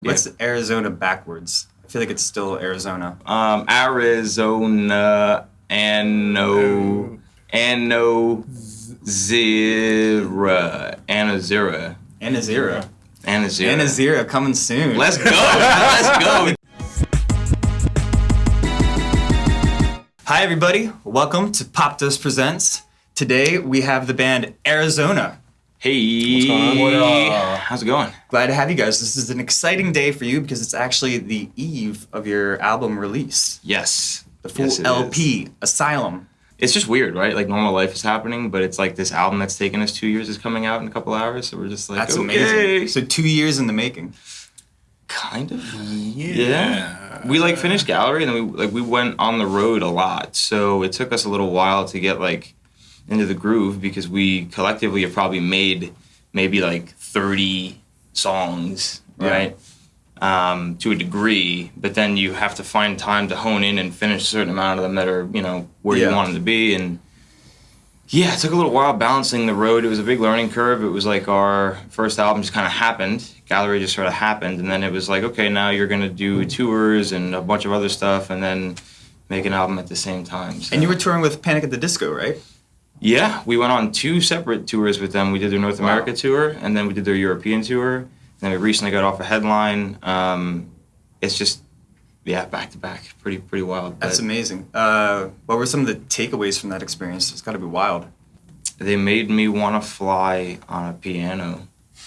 What's Arizona backwards? I feel like it's still Arizona. Um, Arizona Ano Ano Zira Anazira Anazira. Anazira. Anazira coming soon. Let's go. Let's go. Hi everybody, welcome to Popdust Presents. Today we have the band Arizona. Hey. what's going on? How's it going? Glad to have you guys. This is an exciting day for you because it's actually the eve of your album release. Yes. The full Yes, LP, is. Asylum. It's just weird, right? Like normal life is happening, but it's like this album that's taken us two years is coming out in a couple hours. So we're just like, That's okay. amazing. So two years in the making. Kind of. Yeah. We like finished gallery and then we like we went on the road a lot. So it took us a little while to get like into the groove because we collectively have probably made maybe like 30 songs, Yeah. right? Um, to a degree, but then you have to find time to hone in and finish a certain amount of them that are, you know, where Yeah. you want them to be. And yeah, it took a little while balancing the road. It was a big learning curve. It was like our first album just kind of happened. Gallery just sort of happened, and then it was like, okay, now you're gonna do tours and a bunch of other stuff, and then make an album at the same time. So. And you were touring with Panic at the Disco, right? Yeah, we went on two separate tours with them. We did their North Wow. America tour, and then we did their European tour. And then we recently got off a headline. Um, it's just, yeah, back to back, pretty pretty wild. That's amazing. Uh, what were some of the takeaways from that experience? It's got to be wild. they made me want to fly on a piano,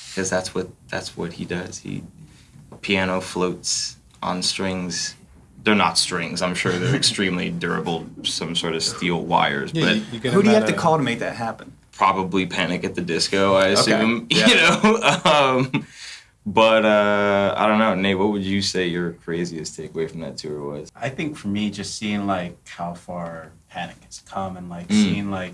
because that's what that's what he does. He piano floats on strings. They're not strings. I'm sure they're extremely durable, some sort of steel wires, Yeah, but. you, you Who do you have to call to make that happen? probably Panic at the Disco, I assume. Okay. Yeah. You know, um, but uh, I don't know, Nate. What would you say your craziest takeaway from that tour was? I think for me, just seeing like how far Panic has come and like Mm. seeing like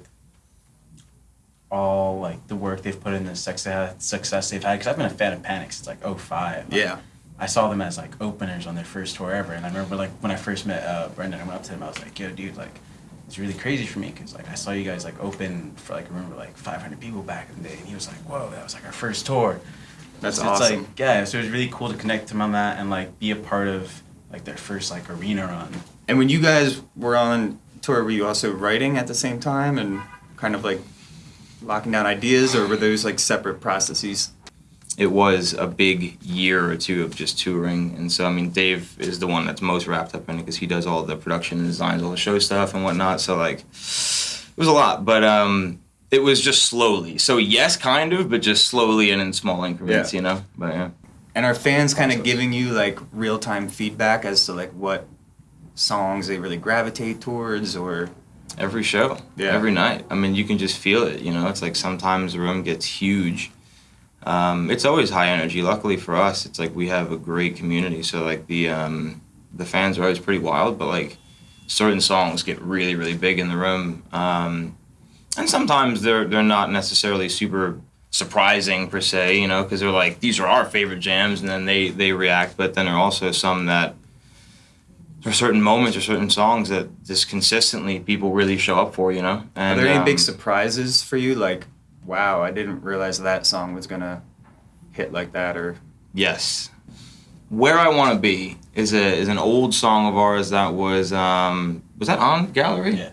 all like the work they've put in the success success they've had. Because I've been a fan of Panic since like 05. Like, Yeah. I saw them as like openers on their first tour ever, and I remember like when I first met uh, Brendon, I went up to him. I was like, "Yo, dude, like." It's really crazy for me because like I saw you guys like open for like I remember like 500 people back in the day, and he was like, "Whoa, that was like our first tour." That's So It's awesome. like yeah, so it was really cool to connect to him on that and like be a part of like their first like arena run. And when you guys were on tour, were you also writing at the same time and kind of like locking down ideas, or were those like separate processes? It was a big year or two of just touring, and so I mean, Dave is the one that's most wrapped up in it because he does all the production and designs, all the show stuff and whatnot. So like, it was a lot, but um, it was just slowly. So yes, kind of, but just slowly and in small increments, Yeah. you know. But yeah. And are fans kind of giving you like real time feedback as to like what songs they really gravitate towards, or Every show, Yeah. every night. I mean, you can just feel it. You know, it's like sometimes the room gets huge. Um, it's always high energy. Luckily for us, it's like we have a great community. So like the um, the fans are always pretty wild, but like certain songs get really really big in the room. Um, and sometimes they're they're not necessarily super surprising per se. You know, because they're like these are our favorite jams, and then they they react. But then there are also some that there are certain moments or certain songs that just consistently people really show up for, you know. are there any big um, surprises for you? Like, wow, I didn't realize that song was gonna hit like that, or Yes. Where I Want to Be is a is an old song of ours that was um was that on Gallery? Yeah.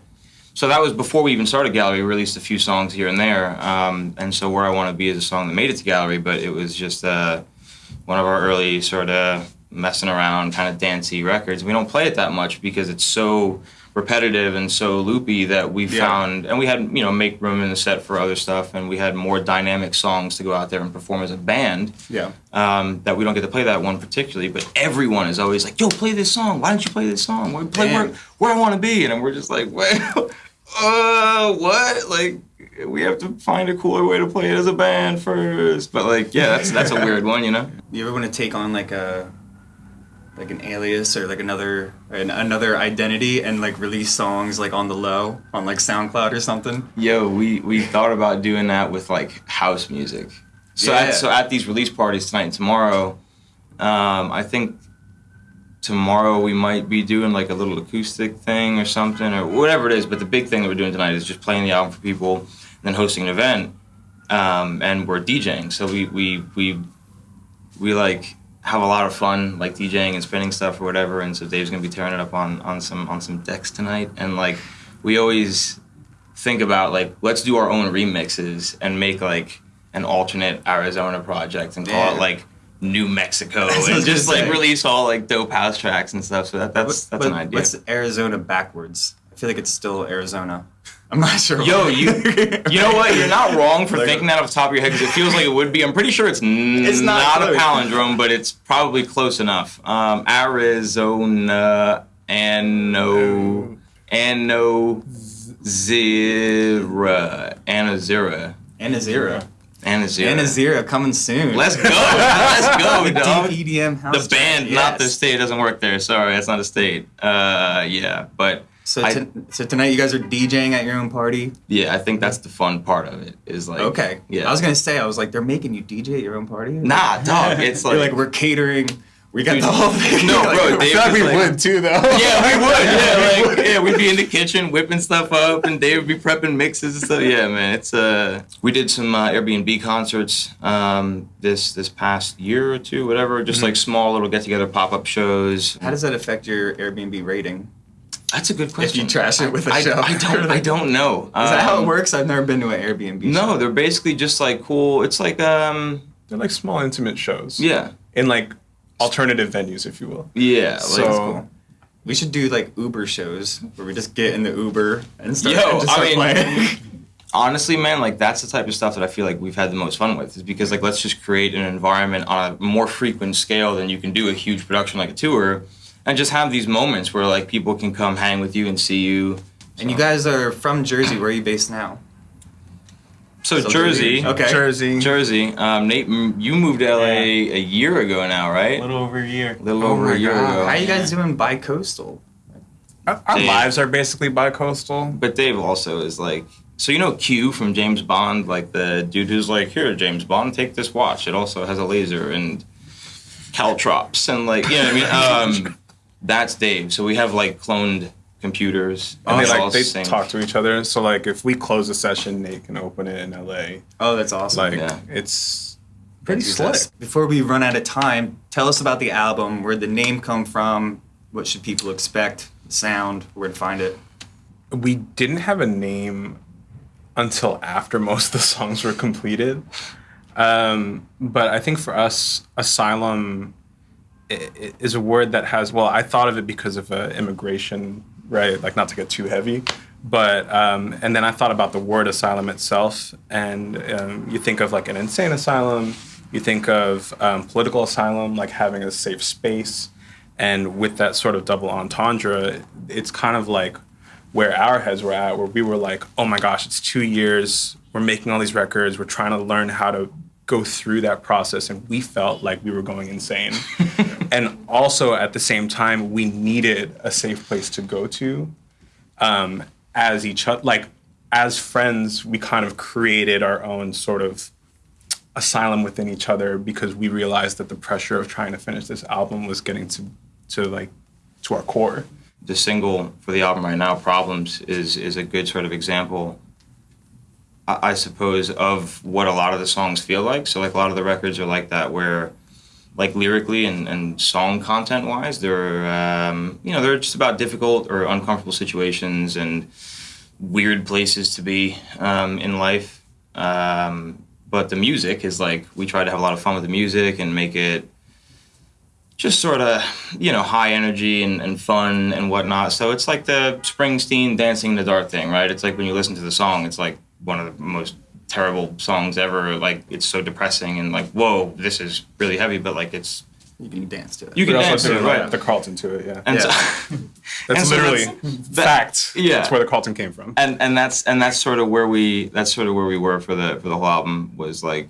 So that was before we even started Gallery. We released a few songs here and there, um, and so Where I Want to Be is a song that made it to Gallery, but it was just uh, one of our early sort of messing around, kind of dancey records. We don't play it that much because it's so repetitive and so loopy that we Yeah. found, and we had you know make room in the set for other stuff, and we had more dynamic songs to go out there and perform as a band yeah, um, that we don't get to play that one particularly, but everyone is always like, "Yo, play this song. Why don't you play this song? Where, play where, Damn. where I want to be." And we're just like, "Wait, uh, what? Like, we have to find a cooler way to play it as a band first. But like, yeah, that's that's a weird one, you know. you ever want to take on like a like an alias or like another an, another identity and like release songs like on the low on like SoundCloud or something? Yo, we we thought about doing that with like house music. So Yeah. at, so at these release parties tonight and tomorrow, um, I think tomorrow we might be doing like a little acoustic thing or something or whatever it is. But the big thing that we're doing tonight is just playing the album for people, and then hosting an event, um, and we're DJing. So we we we we like have a lot of fun like DJing and spinning stuff or whatever. And so Dave's gonna be tearing it up on on some on some decks tonight. And like we always think about like let's do our own remixes and make like an alternate Arizona project and call Yeah. it like New Mexico That's what I and just like release all like dope house tracks and stuff. So that, that's that's an idea. What's Arizona backwards? I feel like it's still Arizona. I'm not sure. Yo, you you know what? You're not wrong for Like- thinking that off the top of your head because it feels like it would be. I'm pretty sure it's, n- It's not not, a palindrome, but it's probably close enough. Um, Arizona Ano Ano Zira Anazira Anazira. Anazira. Anazira coming soon. Let's go. Let's go, the deep EDM house. The band, not the state, doesn't work there. Sorry, that's not a state. Uh, yeah, but So, I- to, so tonight you guys are DJing at your own party. yeah, I think that's the fun part of it. Is like Okay. yeah. I was gonna say I was like they're making you DJ at your own party. Nah, dog. It's like, like we're catering. We got Dude, the whole thing. no, Like, bro, feel like we like- would too, though. yeah, we would. Yeah, like yeah, we'd be in the kitchen whipping stuff up, and Dave would be prepping mixes and stuff. Yeah, man, it's uh, we did some uh, Airbnb concerts um this this past year or two, whatever. Just Mm-hmm. like small little get together pop up shows. How does that affect your Airbnb rating? That's a good question. If you trash it with a I, show. I don't. I don't know. Is that how it Um, works? I've never been to an Airbnb. No, show. they're basically just like cool. It's like um, They're like small, intimate shows. yeah, In like alternative venues, if you will. yeah. Like, So- That's cool. We should do like Uber shows where we just get in the Uber and start, Yo, and just I mean- playing. honestly man like that's the type of stuff that i feel like we've had the most fun with is because like let's just create an environment on a more frequent scale than you can do a huge production like a tour and just have these moments where like people can come hang with you and see you and you guys are from Jersey. Where are you based now? so So jersey Jersey. Okay. Jersey. jersey um, nate you moved to la Yeah. a year ago now right? A little over a year. a little Oh over a year God. ago How are you guys doing bi-coastal? Our, our Dave. lives are basically bi-coastal. but dave also is like so you know q from james bond like the dude who's like here james bond take this watch it also has a laser and caltrops and like you know what i mean um that's dave so we have like cloned computers And they it's like they synced. talk to each other. So like if we close a session, Nate can open it in LA. Oh, that's awesome. Like Yeah. it's pretty Use slick. Before we run out of time, tell us about the album. Where'd the name come from? What should people expect? The sound, where to find it? we didn't have a name until after most of the songs were completed. Um, but I think for us, asylum i- i- is a word that has, well, I thought of it because of uh, immigration, right? Like, not to get too heavy. But, um, and then I thought about the word asylum itself. And um, you think of like an insane asylum, you think of um, political asylum, like having a safe space. And with that sort of double entendre, it's kind of like where our heads were at, where we were like, oh my gosh, it's two years. We're making all these records. We're trying to learn how to go through that process. And we felt like we were going insane. and also at the same time, we needed a safe place to go to um, as each other. Like, as friends, we kind of created our own sort of asylum within each other because we realized that the pressure of trying to finish this album was getting to, to like, to our core. the single for the album right now problems is is a good sort of example I, I suppose of what a lot of the songs feel like so like a lot of the records are like that where like lyrically and, and song content wise they're um, you know they're just about difficult or uncomfortable situations and weird places to be um, in life. Um, but the music is like we try to have a lot of fun with the music and make it just sort of you know high energy and, and fun and whatnot. So it's like the springsteen dancing in the dark thing right? It's like when you listen to the song it's like one of the most terrible songs ever like it's so depressing and like whoa this is really heavy but like it's You can dance to it. you can also dance to threw it like, right the Carlton to it, yeah. and Yeah. so That's and so literally that's- that- fact. yeah. That's where the Carlton came from. and and that's and that's sort of where we that's sort of where we were for the for the whole album was like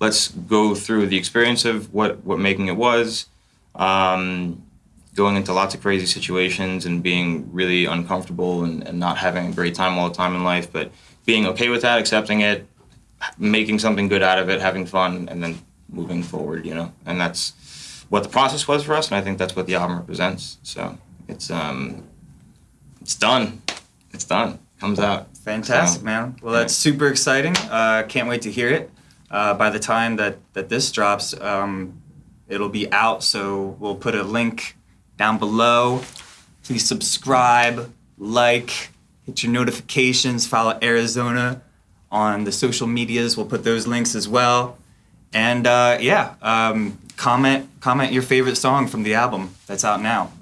let's go through the experience of what what making it was um, going into lots of crazy situations and being really uncomfortable and, and not having a great time all the time in life but being okay with that accepting it making something good out of it having fun and then moving forward you know and that's what the process was for us and i think that's what the album represents so it's um it's done it's done comes out Fantastic, So, man. Well, that's super exciting. Uh, can't wait to hear it. Uh, by the time that, that this drops, um, it'll be out. So we'll put a link down below. Please subscribe, like, hit your notifications, follow Arizona on the social medias. We'll put those links as well. And uh, yeah, um, comment comment your favorite song from the album that's out now.